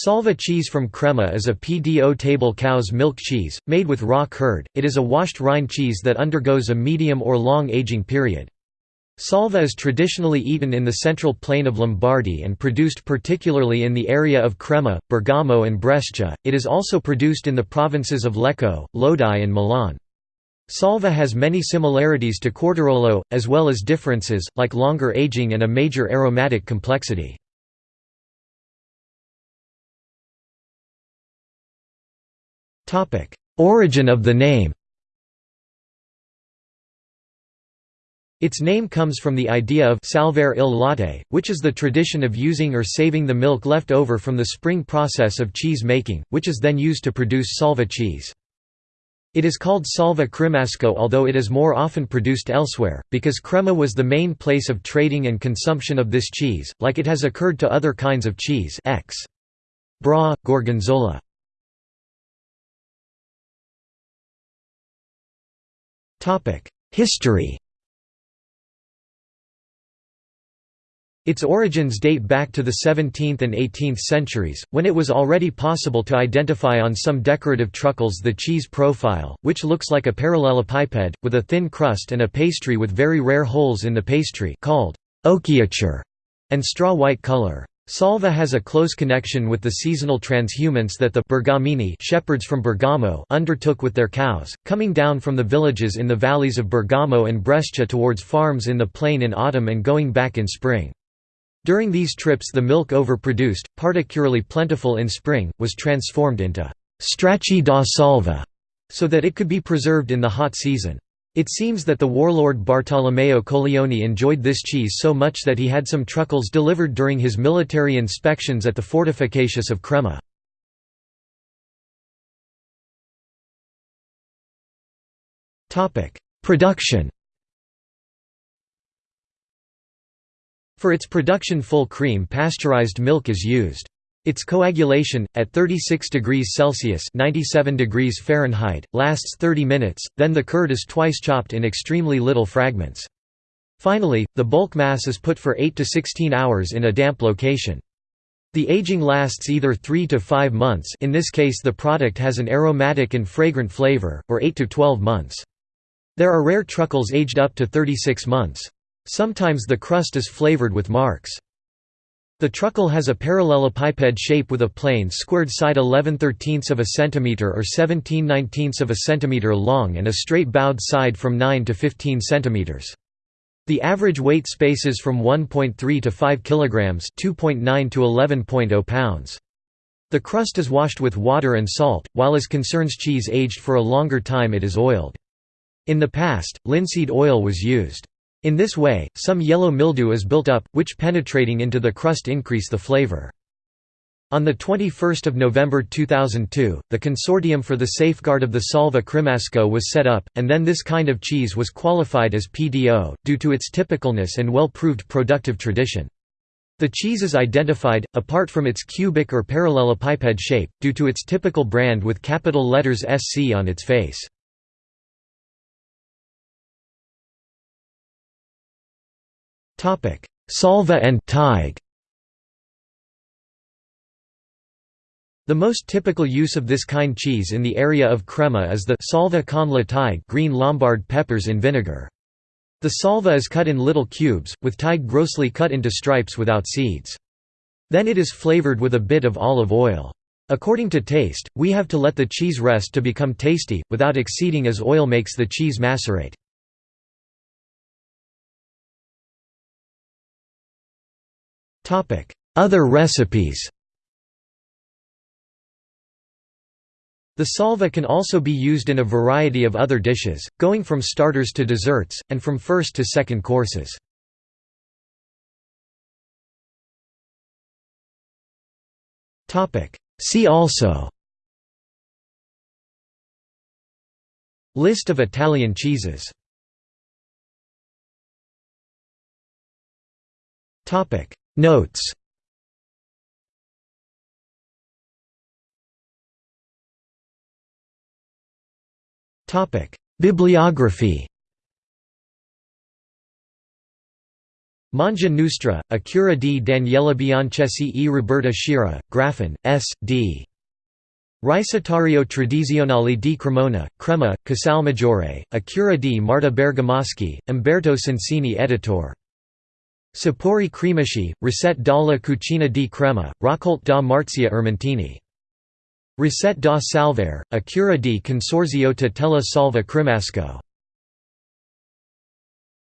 Salva cheese from Crema is a PDO table cow's milk cheese, made with raw curd. It is a washed rind cheese that undergoes a medium or long aging period. Salva is traditionally eaten in the central plain of Lombardy and produced particularly in the area of Crema, Bergamo and Brescia. It is also produced in the provinces of Lecco, Lodi and Milan. Salva has many similarities to Quartirolo, as well as differences, like longer aging and a major aromatic complexity. Origin of the name Its name comes from the idea of salvare il latte, which is the tradition of using or saving the milk left over from the spring process of cheese making, which is then used to produce salva cheese. It is called salva cremasco although it is more often produced elsewhere, because Crema was the main place of trading and consumption of this cheese, like it has occurred to other kinds of cheese ex. Bra, Gorgonzola. History Its origins date back to the 17th and 18th centuries, when it was already possible to identify on some decorative truckles the cheese profile, which looks like a parallelepiped, with a thin crust and a pastry with very rare holes in the pastry called occhiature, and straw-white color. Salva has a close connection with the seasonal transhumance that the Bergamini shepherds from Bergamo undertook with their cows, coming down from the villages in the valleys of Bergamo and Brescia towards farms in the plain in autumn and going back in spring. During these trips the milk overproduced, particularly plentiful in spring, was transformed into «stracci da salva» so that it could be preserved in the hot season. It seems that the warlord Bartolomeo Colleoni enjoyed this cheese so much that he had some truckles delivered during his military inspections at the fortifications of Crema. Production For its production full cream pasteurized milk is used. Its coagulation, at 36 degrees Celsius 97 degrees Fahrenheit, lasts 30 minutes, then the curd is twice chopped in extremely little fragments. Finally, the bulk mass is put for 8 to 16 hours in a damp location. The aging lasts either 3 to 5 months in this case the product has an aromatic and fragrant flavor, or 8 to 12 months. There are rare truckles aged up to 36 months. Sometimes the crust is flavored with marcs. The truckle has a parallelepiped shape with a plane squared side 11 13 of a centimeter or 17 19 of a centimeter long and a straight bowed side from 9 to 15 centimeters. The average weight spaces from 1.3 to 5 kilograms, 2.9 to 11.0 pounds. The crust is washed with water and salt, while as concerns cheese aged for a longer time it is oiled. In the past, linseed oil was used. In this way, some yellow mildew is built up, which penetrating into the crust increase the flavor. On 21 November 2002, the Consortium for the Safeguard of the Salva Cremasco was set up, and then this kind of cheese was qualified as PDO, due to its typicalness and well-proved productive tradition. The cheese is identified, apart from its cubic or parallelepiped shape, due to its typical brand with capital letters SC on its face. Salva and Teig The most typical use of this kind cheese in the area of Crema is the salva con la teig green Lombard peppers in vinegar. The salva is cut in little cubes, with teig grossly cut into stripes without seeds. Then it is flavored with a bit of olive oil. According to taste, we have to let the cheese rest to become tasty, without exceeding as oil makes the cheese macerate. Other recipes. The salva can also be used in a variety of other dishes, going from starters to desserts, and from first to second courses. See also. List of Italian cheeses Notes Bibliography Mangia Nostra, a cura di Daniela Biancesi e Roberta Schira, Graffin, S. D. Ricettario tradizionale di Cremona, Crema, Casalmaggiore, a cura di Marta Bergamaschi, Umberto Sensini editor. Sapori cremici, Ricette dalla cucina di crema, Raccolte da Marzia Ermentini. Ricette da Salvare, a cura di Consorzio Tutela Salva Cremasco.